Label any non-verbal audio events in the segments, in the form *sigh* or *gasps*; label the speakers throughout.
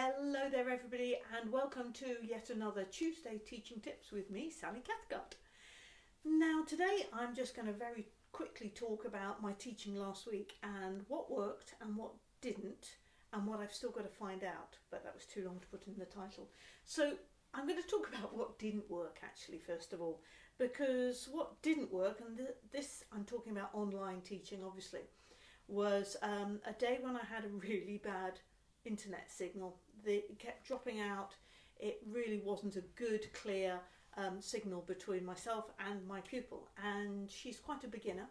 Speaker 1: Hello there everybody and welcome to yet another Tuesday Teaching Tips with me, Sally Cathcart. Now today I'm just going to very quickly talk about my teaching last week and what worked and what didn't and what I've still got to find out, but that was too long to put in the title. So I'm going to talk *laughs* about what didn't work actually first of all because what didn't work and this I'm talking about online teaching obviously was um, a day when I had a really bad internet signal. The, it kept dropping out. It really wasn't a good, clear um, signal between myself and my pupil. And she's quite a beginner.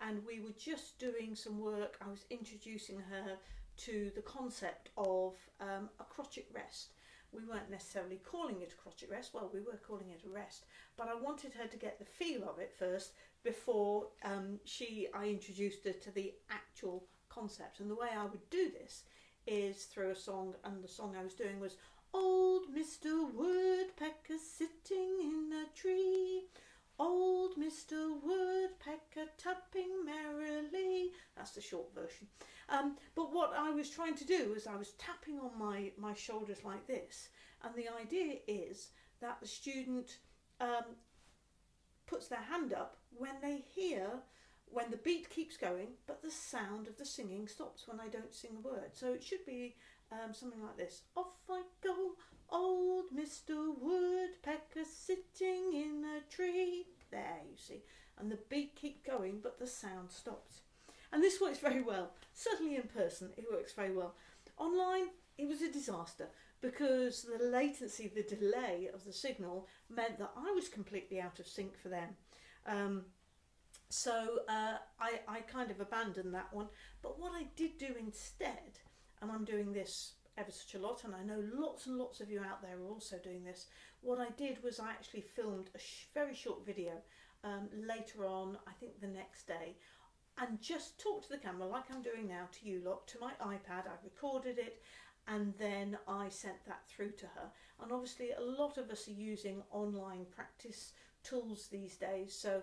Speaker 1: And we were just doing some work. I was introducing her to the concept of um, a crotchet rest. We weren't necessarily calling it a crotchet rest, well, we were calling it a rest, but I wanted her to get the feel of it first before um, she, I introduced her to the actual concept. And the way I would do this is through a song, and the song I was doing was Old Mr. Woodpecker sitting in a tree. Old Mr. Woodpecker tapping merrily. That's the short version. Um, but what I was trying to do is I was tapping on my, my shoulders like this. And the idea is that the student um, puts their hand up when they hear when the beat keeps going, but the sound of the singing stops when I don't sing a word. So it should be um, something like this. Off I go, old Mr. Woodpecker sitting in a tree. There, you see. And the beat keeps going, but the sound stops. And this works very well. Certainly in person, it works very well. Online, it was a disaster because the latency, the delay of the signal meant that I was completely out of sync for them. Um, so uh, I, I kind of abandoned that one. But what I did do instead, and I'm doing this ever such a lot, and I know lots and lots of you out there are also doing this, what I did was I actually filmed a sh very short video um, later on, I think the next day, and just talked to the camera like I'm doing now to you lot, to my iPad. I recorded it and then I sent that through to her. And obviously a lot of us are using online practice tools these days, so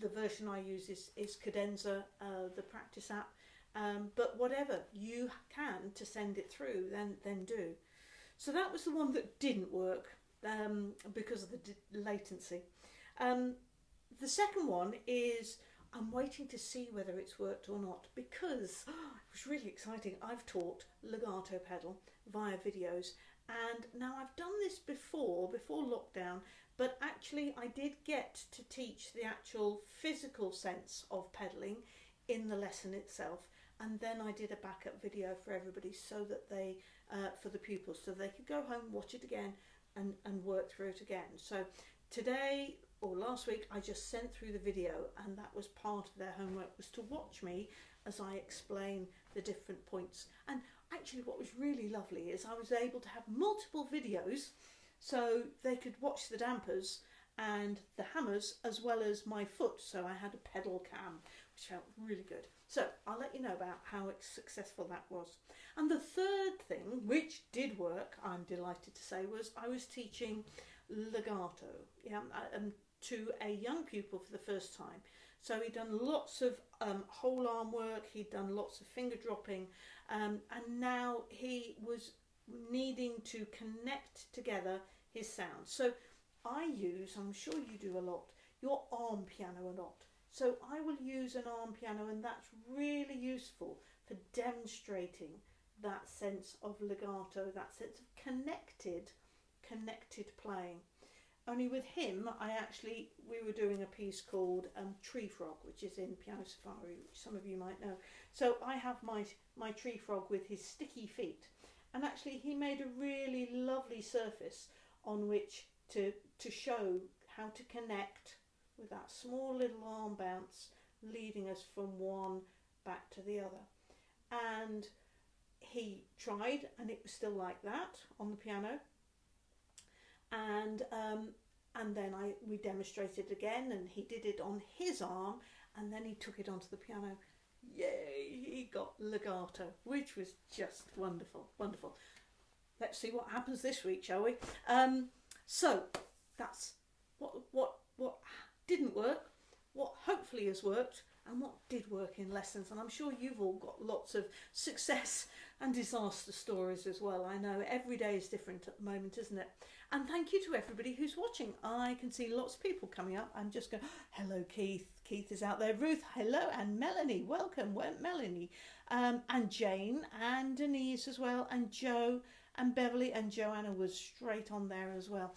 Speaker 1: the version I use is, is Cadenza, uh, the practice app. Um, but whatever you can to send it through, then then do. So that was the one that didn't work um, because of the latency. Um, the second one is I'm waiting to see whether it's worked or not because oh, *gasps* it was really exciting. I've taught legato pedal via videos and now I've done this before, before lockdown, but actually I did get to teach the actual physical sense of pedaling in the lesson itself and then I did a backup video for everybody so that they uh, for the pupils so they could go home watch it again and, and work through it again so today or last week I just sent through the video and that was part of their homework was to watch me as I explain the different points and actually what was really lovely is I was able to have multiple videos so they could watch the dampers and the hammers as well as my foot. So I had a pedal cam, which felt really good. So I'll let you know about how successful that was. And the third thing, which did work, I'm delighted to say, was I was teaching legato yeah, um, to a young pupil for the first time. So he'd done lots of um, whole arm work, he'd done lots of finger dropping, um, and now he was needing to connect together his sounds. So I use, I'm sure you do a lot, your arm piano a lot. So I will use an arm piano and that's really useful for demonstrating that sense of legato, that sense of connected, connected playing. Only with him, I actually, we were doing a piece called um, Tree Frog, which is in Piano Safari, which some of you might know. So I have my, my tree frog with his sticky feet. And actually he made a really lovely surface on which to, to show how to connect with that small little arm bounce leading us from one back to the other. And he tried and it was still like that on the piano. And um, and then I we demonstrated again and he did it on his arm and then he took it onto the piano. Yay, he got legato, which was just wonderful, wonderful. Let's see what happens this week, shall we? Um, so that's what what what didn't work, what hopefully has worked, and what did work in lessons. And I'm sure you've all got lots of success and disaster stories as well. I know every day is different at the moment, isn't it? And thank you to everybody who's watching. I can see lots of people coming up. I'm just going, hello, Keith. Keith is out there. Ruth, hello. And Melanie, welcome. Melanie. Um, and Jane and Denise as well. And Joe and Beverly and Joanna was straight on there as well.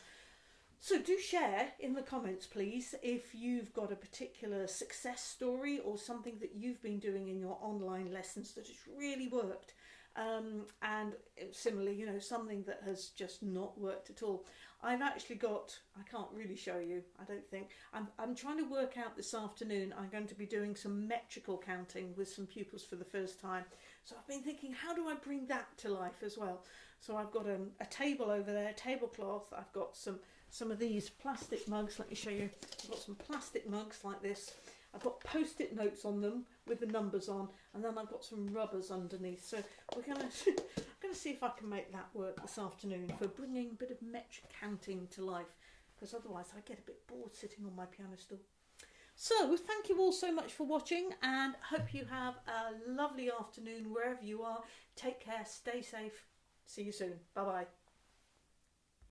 Speaker 1: So do share in the comments, please, if you've got a particular success story or something that you've been doing in your online lessons that has really worked. Um, and similarly, you know, something that has just not worked at all. I've actually got, I can't really show you, I don't think. I'm, I'm trying to work out this afternoon, I'm going to be doing some metrical counting with some pupils for the first time. So I've been thinking, how do I bring that to life as well? So I've got um, a table over there, tablecloth, I've got some some of these plastic mugs. Let me show you. I've got some plastic mugs like this. I've got post-it notes on them with the numbers on, and then I've got some rubbers underneath. So we're to, *laughs* I'm going to see if I can make that work this afternoon for bringing a bit of metric counting to life, because otherwise I get a bit bored sitting on my piano stool. So thank you all so much for watching, and hope you have a lovely afternoon wherever you are. Take care, stay safe. See you soon. Bye bye.